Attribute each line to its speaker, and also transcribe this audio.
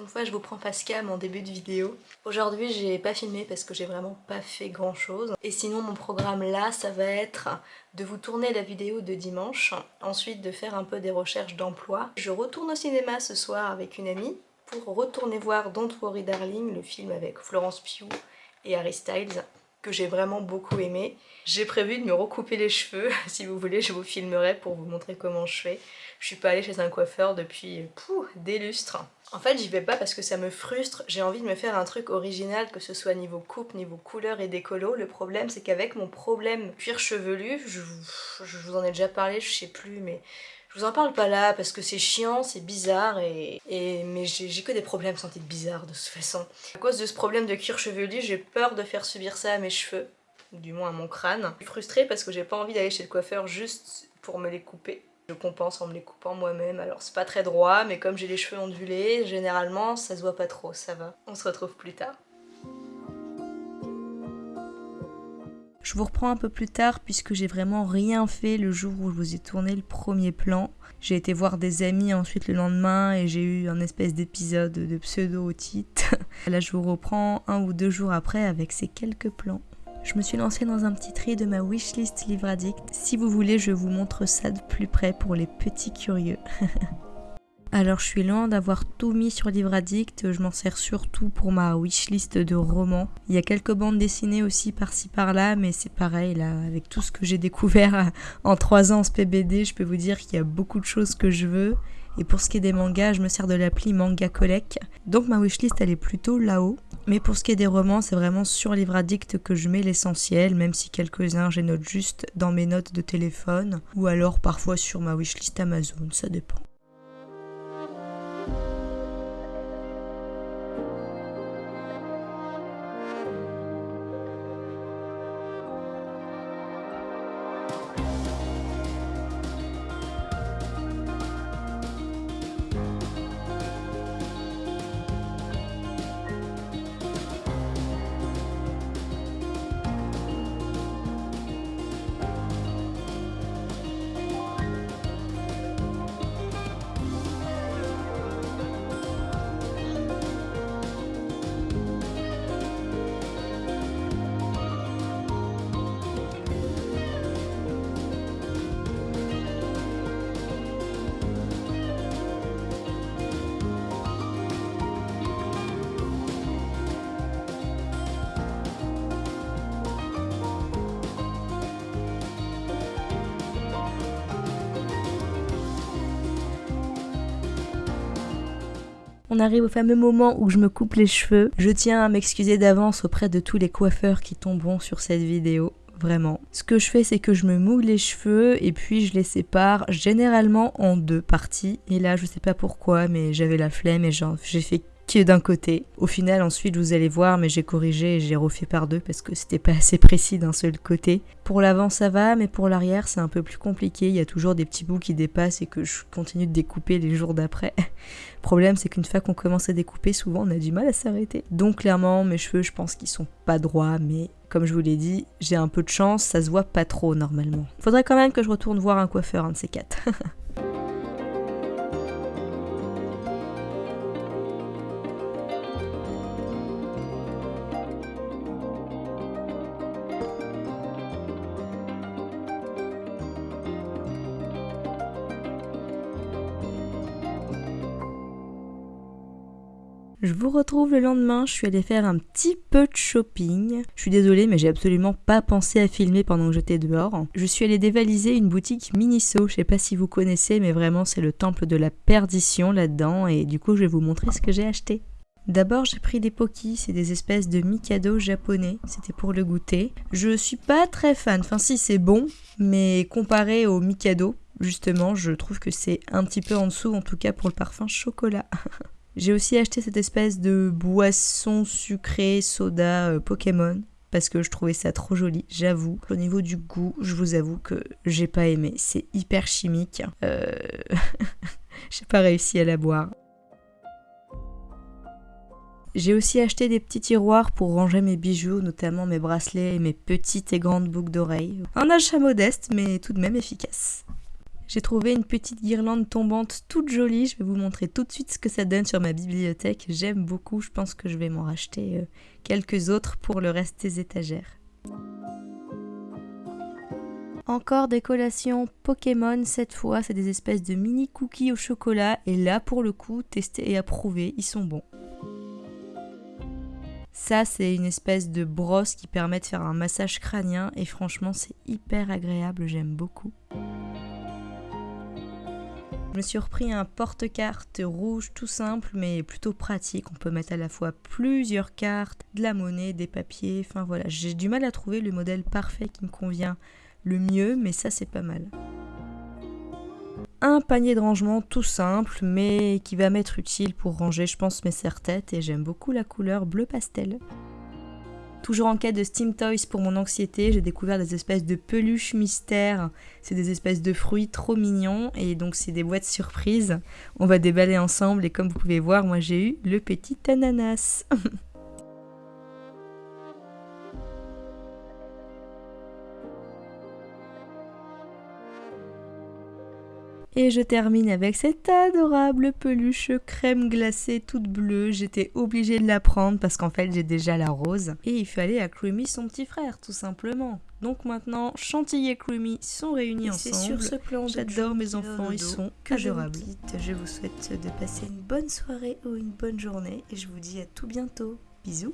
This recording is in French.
Speaker 1: une fois, je vous prends face cam en début de vidéo. Aujourd'hui, j'ai pas filmé parce que j'ai vraiment pas fait grand chose. Et sinon, mon programme là, ça va être de vous tourner la vidéo de dimanche, ensuite de faire un peu des recherches d'emploi. Je retourne au cinéma ce soir avec une amie pour retourner voir Don't Worry Darling, le film avec Florence Pugh et Harry Styles que j'ai vraiment beaucoup aimé. J'ai prévu de me recouper les cheveux, si vous voulez je vous filmerai pour vous montrer comment je fais. Je suis pas allée chez un coiffeur depuis des lustres. En fait j'y vais pas parce que ça me frustre, j'ai envie de me faire un truc original que ce soit niveau coupe, niveau couleur et décolo. Le problème c'est qu'avec mon problème cuir chevelu, je, vous en ai déjà parlé, je sais plus mais je vous en parle pas là parce que c'est chiant, c'est bizarre et, mais j'ai que des problèmes santé bizarres de toute façon. À cause de ce problème de cuir chevelu, j'ai peur de faire subir ça à mes cheveux, du moins à mon crâne. Je suis frustrée parce que j'ai pas envie d'aller chez le coiffeur juste pour me les couper. Je compense en me les coupant moi-même, alors c'est pas très droit, mais comme j'ai les cheveux ondulés, généralement ça se voit pas trop, ça va. On se retrouve plus tard. Je vous reprends un peu plus tard puisque j'ai vraiment rien fait le jour où je vous ai tourné le premier plan. J'ai été voir des amis ensuite le lendemain et j'ai eu un espèce d'épisode de pseudo-otite. Là je vous reprends un ou deux jours après avec ces quelques plans. Je me suis lancée dans un petit tri de ma wishlist livre addict. Si vous voulez, je vous montre ça de plus près pour les petits curieux. Alors je suis loin d'avoir tout mis sur Livre Addict, je m'en sers surtout pour ma wishlist de romans. Il y a quelques bandes dessinées aussi par-ci par-là, mais c'est pareil là, avec tout ce que j'ai découvert en 3 ans en PBD, je peux vous dire qu'il y a beaucoup de choses que je veux. Et pour ce qui est des mangas, je me sers de l'appli Manga Collect. Donc ma wishlist elle est plutôt là-haut. Mais pour ce qui est des romans, c'est vraiment sur Livre Addict que je mets l'essentiel, même si quelques-uns je note juste dans mes notes de téléphone, ou alors parfois sur ma wishlist Amazon, ça dépend. On arrive au fameux moment où je me coupe les cheveux. Je tiens à m'excuser d'avance auprès de tous les coiffeurs qui tomberont sur cette vidéo. Vraiment. Ce que je fais, c'est que je me moule les cheveux et puis je les sépare généralement en deux parties. Et là, je sais pas pourquoi, mais j'avais la flemme et j'ai fait d'un côté. Au final, ensuite, vous allez voir, mais j'ai corrigé et j'ai refait par deux parce que c'était pas assez précis d'un seul côté. Pour l'avant, ça va, mais pour l'arrière, c'est un peu plus compliqué. Il y a toujours des petits bouts qui dépassent et que je continue de découper les jours d'après. Problème, c'est qu'une fois qu'on commence à découper, souvent on a du mal à s'arrêter. Donc clairement, mes cheveux, je pense qu'ils sont pas droits, mais comme je vous l'ai dit, j'ai un peu de chance, ça se voit pas trop normalement. Faudrait quand même que je retourne voir un coiffeur, un de ces quatre. Je vous retrouve le lendemain, je suis allée faire un petit peu de shopping. Je suis désolée mais j'ai absolument pas pensé à filmer pendant que j'étais dehors. Je suis allée dévaliser une boutique Miniso, je sais pas si vous connaissez mais vraiment c'est le temple de la perdition là-dedans et du coup je vais vous montrer ce que j'ai acheté. D'abord j'ai pris des pokis, c'est des espèces de mikado japonais, c'était pour le goûter. Je suis pas très fan, enfin si c'est bon, mais comparé au mikado, justement je trouve que c'est un petit peu en dessous en tout cas pour le parfum chocolat. J'ai aussi acheté cette espèce de boisson sucrée soda euh, Pokémon parce que je trouvais ça trop joli, j'avoue. Au niveau du goût, je vous avoue que j'ai pas aimé. C'est hyper chimique. Euh... j'ai pas réussi à la boire. J'ai aussi acheté des petits tiroirs pour ranger mes bijoux, notamment mes bracelets et mes petites et grandes boucles d'oreilles. Un achat modeste, mais tout de même efficace. J'ai trouvé une petite guirlande tombante toute jolie. Je vais vous montrer tout de suite ce que ça donne sur ma bibliothèque. J'aime beaucoup. Je pense que je vais m'en racheter euh, quelques autres pour le reste des étagères. Encore des collations Pokémon cette fois, c'est des espèces de mini cookies au chocolat et là pour le coup, testés et approuvés, ils sont bons. Ça c'est une espèce de brosse qui permet de faire un massage crânien et franchement c'est hyper agréable, j'aime beaucoup. Je me suis repris un porte-carte rouge tout simple mais plutôt pratique. On peut mettre à la fois plusieurs cartes, de la monnaie, des papiers, enfin voilà. J'ai du mal à trouver le modèle parfait qui me convient le mieux, mais ça c'est pas mal. Un panier de rangement tout simple, mais qui va m'être utile pour ranger, je pense, mes serre-têtes, et j'aime beaucoup la couleur bleu pastel. Toujours en quête de Steam Toys pour mon anxiété, j'ai découvert des espèces de peluches mystères. C'est des espèces de fruits trop mignons et donc c'est des boîtes surprises. On va déballer ensemble et comme vous pouvez voir, moi j'ai eu le petit ananas. Et je termine avec cette adorable peluche crème glacée toute bleue. J'étais obligée de la prendre parce qu'en fait j'ai déjà la rose. Et il fallait à Creamy son petit frère tout simplement. Donc maintenant, Chantilly et Creamy sont réunis ensemble. C'est sur ce plan J'adore mes enfants, ils sont adorables. Je vous souhaite de passer une bonne soirée ou une bonne journée et je vous dis à tout bientôt. Bisous